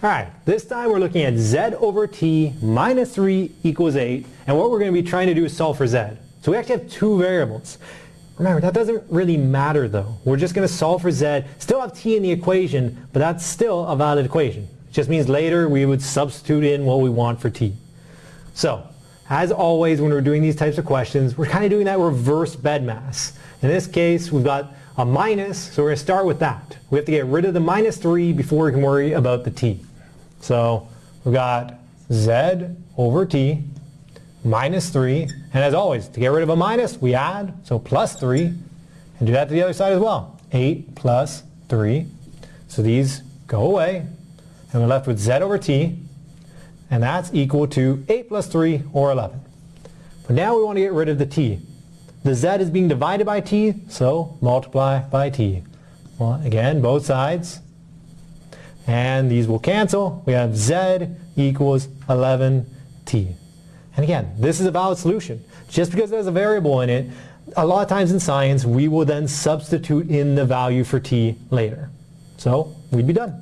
All right, this time we're looking at z over t minus 3 equals 8, and what we're going to be trying to do is solve for z. So we actually have two variables. Remember, that doesn't really matter though. We're just going to solve for z, still have t in the equation, but that's still a valid equation. It just means later we would substitute in what we want for t. So, as always when we're doing these types of questions, we're kind of doing that reverse BEDMAS. In this case, we've got a minus, so we're going to start with that. We have to get rid of the minus 3 before we can worry about the t. So we've got z over t minus 3. And as always, to get rid of a minus, we add, so plus 3. And do that to the other side as well. 8 plus 3. So these go away. And we're left with z over t. And that's equal to 8 plus 3, or 11. But now we want to get rid of the t. The z is being divided by t, so multiply by t. Well, again, both sides. And these will cancel. We have z equals 11t. And again, this is a valid solution. Just because there's a variable in it, a lot of times in science, we will then substitute in the value for t later. So we'd be done.